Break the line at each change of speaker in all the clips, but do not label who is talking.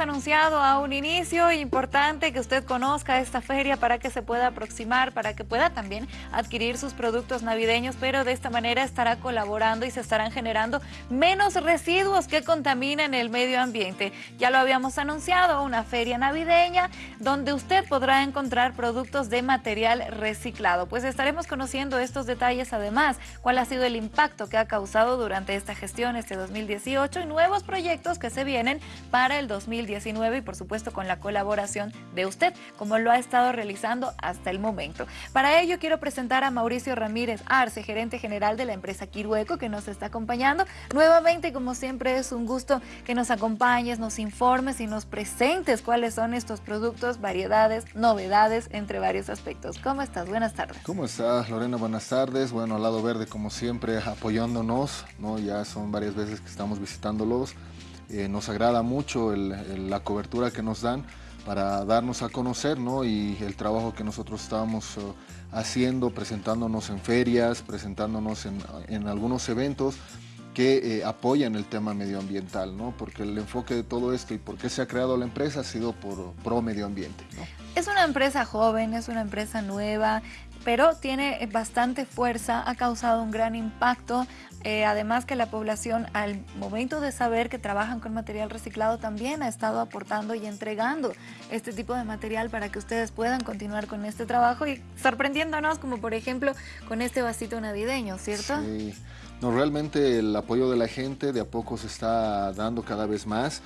anunciado a un inicio, importante que usted conozca esta feria para que se pueda aproximar, para que pueda también adquirir sus productos navideños, pero de esta manera estará colaborando y se estarán generando menos residuos que contaminan el medio ambiente. Ya lo habíamos anunciado, una feria navideña donde usted podrá encontrar productos de material reciclado. Pues estaremos conociendo estos detalles además, cuál ha sido el impacto que ha causado durante esta gestión este 2018 y nuevos proyectos que se vienen para el 2019 y por supuesto con la colaboración de usted, como lo ha estado realizando hasta el momento. Para ello quiero presentar a Mauricio Ramírez Arce, gerente general de la empresa Quirueco, que nos está acompañando. Nuevamente, como siempre, es un gusto que nos acompañes, nos informes y nos presentes cuáles son estos productos, variedades, novedades, entre varios aspectos. ¿Cómo estás? Buenas tardes.
¿Cómo estás, Lorena? Buenas tardes. Bueno, Lado Verde, como siempre, apoyándonos, ¿no? Ya son varias veces que estamos visitándolos. Eh, nos agrada mucho la cobertura que nos dan para darnos a conocer ¿no? y el trabajo que nosotros estamos eh, haciendo, presentándonos en ferias, presentándonos en, algunos eventos que eh, apoyan el tema medioambiental, ¿no? porque el enfoque de todo esto y por qué se ha creado la empresa ha sido por pro medio ambiente.
Es una empresa joven, es una empresa nueva, pero tiene bastante fuerza, ha causado un gran impacto, eh, además que la población al momento de saber que trabajan con material reciclado también ha estado aportando y entregando este tipo de material para que ustedes puedan continuar con este trabajo y sorprendiéndonos como por ejemplo con este vasito navideño, ¿cierto?
Sí, no, realmente el apoyo de la gente de a poco se está dando cada vez más.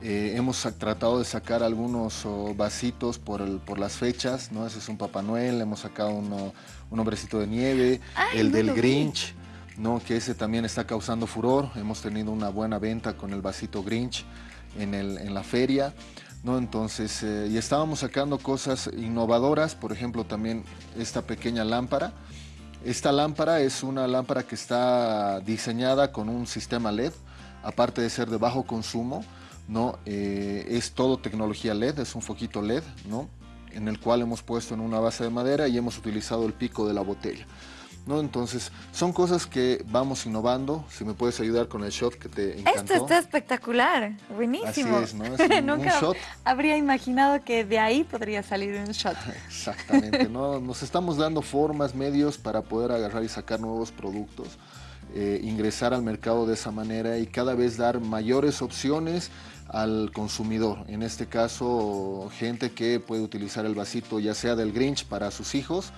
Eh, hemos tratado de sacar algunos vasitos por, por, las fechas, ¿no? Ese es un Papá Noel, hemos sacado uno, un hombrecito de nieve, el del Grinch, ¿no? Que ese también está causando furor. Hemos tenido una buena venta con el vasito Grinch en, el, en la feria. ¿no? Entonces, eh, y estábamos sacando cosas innovadoras, por ejemplo, también esta pequeña lámpara. Esta lámpara es una lámpara que está diseñada con un sistema LED, aparte de ser de bajo consumo, ¿no? Eh, es todo tecnología LED, es un foquito LED, ¿no? En el cual hemos puesto en una base de madera y hemos utilizado el pico de la botella. ¿no? Entonces, son cosas que vamos innovando. Si me puedes ayudar con el shot que te encantó.
Esto está espectacular, buenísimo.
Así es, ¿no? Es
Nunca habría imaginado que de ahí podría salir un shot.
Exactamente, ¿no? Nos estamos dando formas, medios para poder agarrar y sacar nuevos productos. Eh, ingresar al mercado de esa manera y cada vez dar mayores opciones al consumidor. En este caso, gente que puede utilizar el vasito ya sea del Grinch para sus hijos,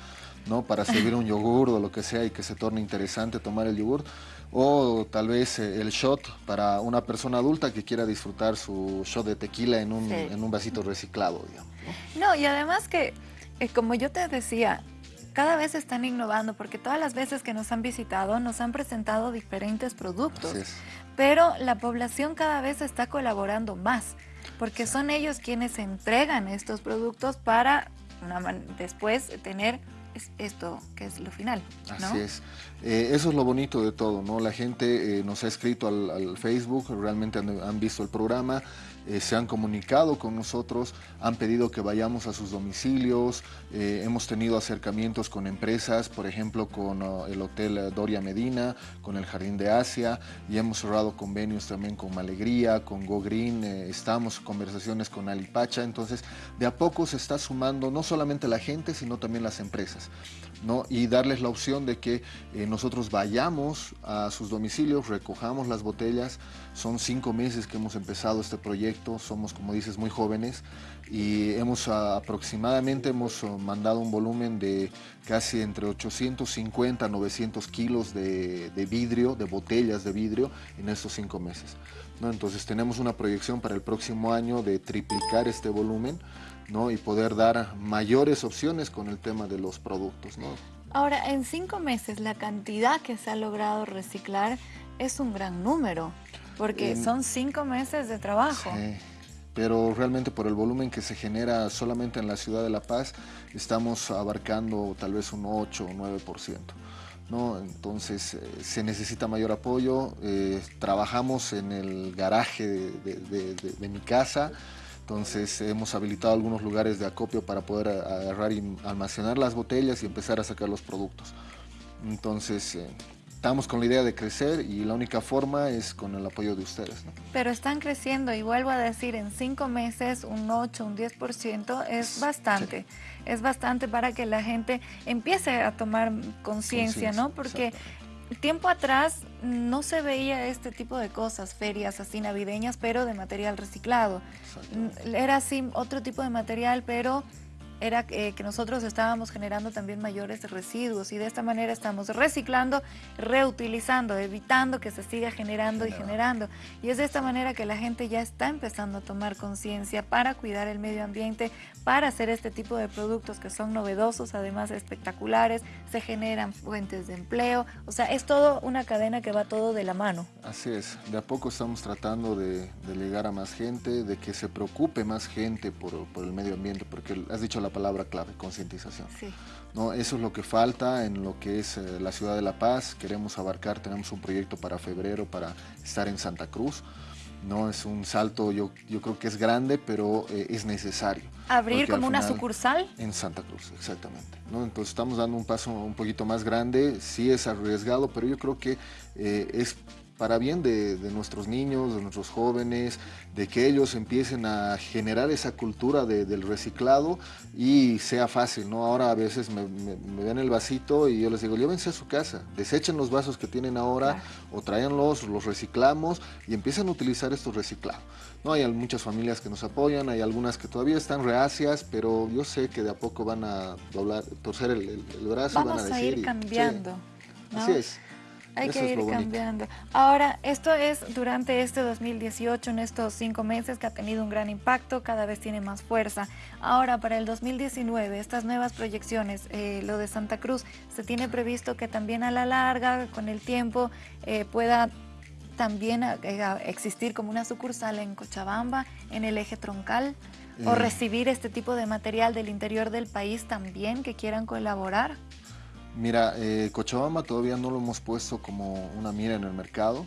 ¿no? para servir un yogur o lo que sea y que se torne interesante tomar el yogur, o tal vez eh, el shot para una persona adulta que quiera disfrutar su shot de tequila en un, en un vasito reciclado. Digamos,
¿no? y además que, eh, como yo te decía, cada vez están innovando porque todas las veces que nos han visitado nos han presentado diferentes productos. Pero la población cada vez está colaborando más porque son ellos quienes entregan estos productos para después tener esto que es lo final.
Así es. Eh, eso es lo bonito de todo, ¿no? La gente eh, nos ha escrito al, Facebook, realmente han, visto el programa, eh, se han comunicado con nosotros, han pedido que vayamos a sus domicilios, hemos tenido acercamientos con empresas, por ejemplo, con el Hotel Doria Medina, con el Jardín de Asia, y hemos cerrado convenios también con Malegría, con Go Green, estamos en conversaciones con Alipacha, entonces de a poco se está sumando no solamente la gente, sino también las empresas, ¿no? Y darles la opción de que nosotros vayamos a sus domicilios, recojamos las botellas. Son cinco meses que hemos empezado este proyecto, somos como dices muy jóvenes y hemos aproximadamente hemos mandado un volumen de casi entre 850 a 900 kilos de, vidrio, de botellas de vidrio en estos cinco meses. ¿no? Entonces tenemos una proyección para el próximo año de triplicar este volumen ¿no? y poder dar mayores opciones con el tema de los productos. ¿no?
Ahora, en cinco meses, la cantidad que se ha logrado reciclar es un gran número, porque son cinco meses de trabajo.
Sí, pero realmente por el volumen que se genera solamente en la ciudad de La Paz, estamos abarcando tal vez un 8 o 9%. ¿no? Entonces eh, se necesita mayor apoyo, eh, trabajamos en el garaje de mi casa, entonces hemos habilitado algunos lugares de acopio para poder agarrar y almacenar las botellas y empezar a sacar los productos. Entonces, eh, estamos con la idea de crecer y la única forma es con el apoyo de ustedes.
Pero están creciendo y vuelvo a decir, en cinco meses un 8, un 10% es bastante. Es bastante para que la gente empiece a tomar conciencia, ¿no? Porque tiempo atrás no se veía este tipo de cosas, ferias así navideñas, pero de material reciclado. Era así otro tipo de material, pero era eh, que nosotros estábamos generando también mayores residuos y de esta manera estamos reciclando, reutilizando, evitando que se siga generando y generando. Y es de esta manera que la gente ya está empezando a tomar conciencia para cuidar el medio ambiente, para hacer este tipo de productos que son novedosos, además espectaculares, se generan fuentes de empleo, o sea, es todo una cadena que va todo de la mano.
Así es, de a poco estamos tratando de, llegar a más gente, de que se preocupe más gente por, por el medio ambiente, porque has dicho la palabra clave, concientización. ¿no? Eso es lo que falta en lo que es eh, la ciudad de La Paz. Queremos abarcar, tenemos un proyecto para febrero para estar en Santa Cruz. No es un salto, yo, yo creo que es grande, pero eh, es necesario.
¿Abrir como una sucursal?
En Santa Cruz, exactamente. ¿no? Entonces estamos dando un paso un poquito más grande, sí es arriesgado, pero yo creo que eh, es para bien de, nuestros niños, de nuestros jóvenes, de que ellos empiecen a generar esa cultura del reciclado y sea fácil, ¿no? Ahora a veces me, ven el vasito y yo les digo, llévense a su casa, desechen los vasos que tienen ahora o tráiganlos, los reciclamos y empiecen a utilizar estos reciclados. No, hay muchas familias que nos apoyan, hay algunas que todavía están reacias, pero yo sé que de a poco van a doblar, torcer el, brazo
y
van a decir...
a ir cambiando.
Así es.
Hay que ir cambiando. Ahora, esto es durante este 2018, en estos cinco meses que ha tenido un gran impacto, cada vez tiene más fuerza. Ahora, para el 2019, estas nuevas proyecciones, eh, lo de Santa Cruz, se tiene previsto que también a la larga, con el tiempo, eh, pueda también eh, existir como una sucursal en Cochabamba, en el eje troncal, o recibir este tipo de material del interior del país también que quieran colaborar.
Mira, eh, Cochabamba todavía no lo hemos puesto como una mira en el mercado,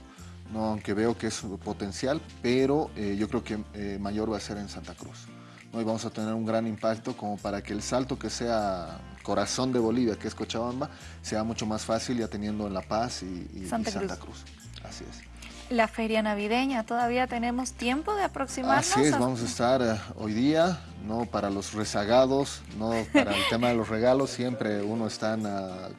no, aunque veo que es potencial, pero eh, yo creo que eh, mayor va a ser en Santa Cruz. ¿no? Y vamos a tener un gran impacto como para que el salto que sea corazón de Bolivia, que es Cochabamba, sea mucho más fácil ya teniendo en La Paz y, Santa, Cruz. Así es
la feria navideña. Todavía tenemos tiempo de aproximarnos.
Así es, vamos a estar hoy día no para los rezagados, no para el tema de los regalos, siempre uno está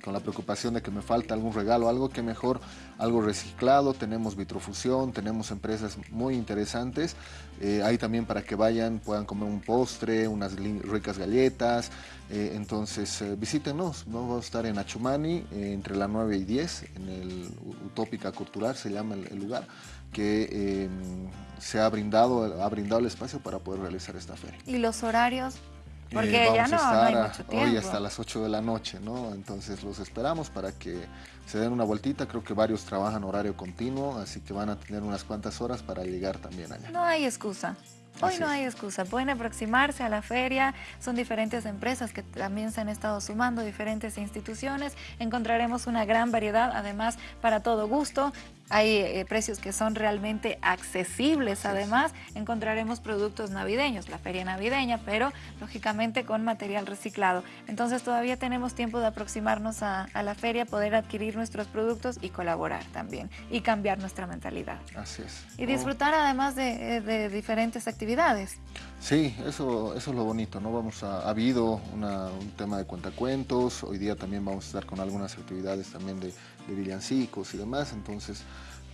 con la preocupación de que me falta algún regalo, algo que mejor, algo reciclado, tenemos vitrofusión, tenemos empresas muy interesantes, eh, hay también para que vayan, puedan comer un postre, unas ricas galletas, eh, entonces eh, visítenos, ¿no? vamos a estar en Achumani entre la 9 y 10, en el Utópica Cultural se llama el lugar, que em, se ha brindado, ha brindado el espacio para poder realizar esta feria.
¿Y los horarios? Porque ya no, hay mucho tiempo.
Hoy hasta las 8 de la noche, ¿no? Entonces los esperamos para que se den una vueltita. Creo que varios trabajan horario continuo, así que van a tener unas cuantas horas para llegar también allá.
No hay excusa. Hoy no hay excusa, pueden aproximarse a la feria, son diferentes empresas que también se han estado sumando, diferentes instituciones, encontraremos una gran variedad, además para todo gusto, hay eh, precios que son realmente accesibles. Además, encontraremos productos navideños, la feria navideña, pero lógicamente con material reciclado. Entonces todavía tenemos tiempo de aproximarnos a, la feria, poder adquirir nuestros productos y colaborar también y cambiar nuestra mentalidad.
Así es.
Y disfrutar además de, de, diferentes actividades.
Sí, eso, eso es lo bonito, ¿no? Vamos a, ha habido un tema de cuentacuentos, hoy día también vamos a estar con algunas actividades también de, de villancicos y demás, entonces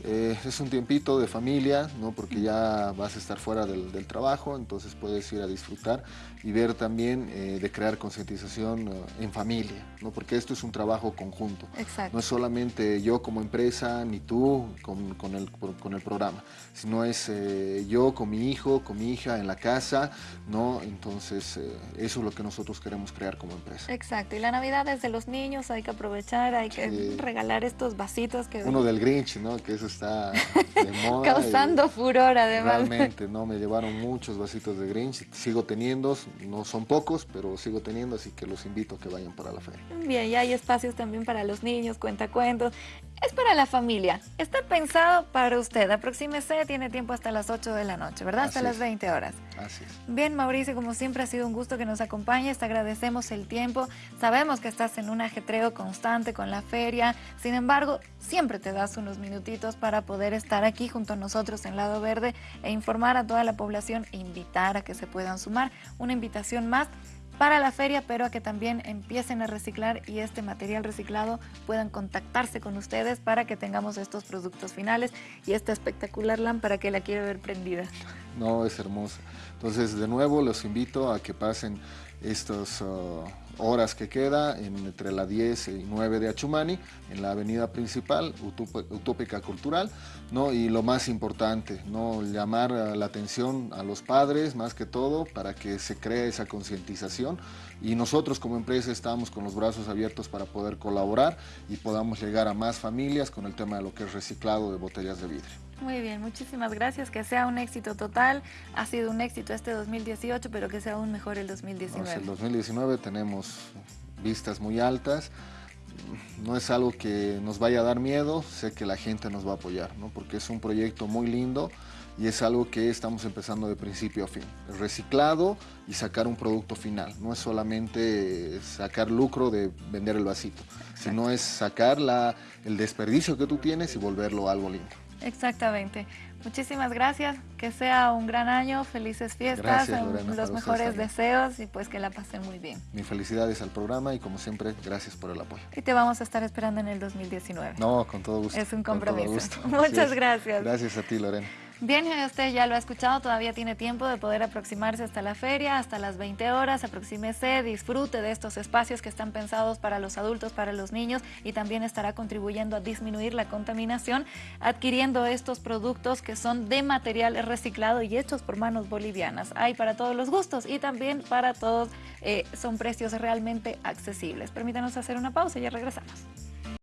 eh, es un tiempito de familia, ¿no? porque ya vas a estar fuera del, trabajo, entonces puedes ir a disfrutar y ver también eh, de crear concientización eh, en familia, ¿no? porque esto es un trabajo conjunto.
Exacto.
No es solamente yo como empresa ni tú con, con, el, con el, programa, sino es yo con mi hijo, con mi hija en la casa, ¿no? entonces eso es lo que nosotros queremos crear como empresa.
Exacto, y la Navidad es de los niños, hay que aprovechar, hay que regalar estos vasitos que...
Uno del Grinch, ¿no? que eso está de moda.
Causando furor además.
Realmente, ¿no? Me llevaron muchos vasitos de Grinch, sigo teniendo, no son pocos, pero sigo teniendo, así que los invito a que vayan para la feria.
Bien, y hay espacios también para los niños, cuentacuentos. Es para la familia. Está pensado para usted. Aproxímese, tiene tiempo hasta las 8 de la noche, ¿verdad? hasta las 20 horas.
Así es.
Bien, Mauricio, como siempre ha sido un gusto que nos acompañes. Te agradecemos el tiempo. Sabemos que estás en un ajetreo constante con la feria. Sin embargo, siempre te das unos minutitos para poder estar aquí junto a nosotros en Lado Verde e informar a toda la población e invitar a que se puedan sumar. Una invitación más para la feria, pero a que también empiecen a reciclar y este material reciclado puedan contactarse con ustedes para que tengamos estos productos finales y esta espectacular lámpara que la quiero ver prendida.
No, es hermosa. Entonces, de nuevo, los invito a que pasen estas uh, horas que queda entre la 10 y 9 de Achumani, en la avenida principal, Utópica Cultural, ¿no? y lo más importante, ¿no? llamar la atención a los padres más que todo para que se cree esa concientización y nosotros como empresa estamos con los brazos abiertos para poder colaborar y podamos llegar a más familias con el tema de lo que es reciclado de botellas de vidrio.
Muy bien, muchísimas gracias. Que sea un éxito total. Ha sido un éxito este 2018, pero que sea aún mejor el 2019.
el 2019 tenemos vistas muy altas. No es algo que nos vaya a dar miedo, sé que la gente nos va a apoyar, ¿no? porque es un proyecto muy lindo y es algo que estamos empezando de principio a fin. El reciclado y sacar un producto final. No es solamente sacar lucro de vender el vasito, sino es sacar la, el desperdicio que tú tienes y volverlo algo lindo.
Exactamente. Muchísimas gracias, que sea un gran año, felices fiestas, los mejores deseos y pues que la pasen muy bien.
Mi felicidades al programa y como siempre, gracias por el apoyo.
Y te vamos a estar esperando en el 2019.
No, con todo gusto.
Es un compromiso. Muchas gracias.
Gracias a ti, Lorena.
Bien, usted ya lo ha escuchado, todavía tiene tiempo de poder aproximarse hasta la feria, hasta las 20 horas, aproxímese, disfrute de estos espacios que están pensados para los adultos, para los niños y también estará contribuyendo a disminuir la contaminación adquiriendo estos productos que son de material reciclado y hechos por manos bolivianas. Hay para todos los gustos y también para todos eh, son precios realmente accesibles. Permítanos hacer una pausa y ya regresamos.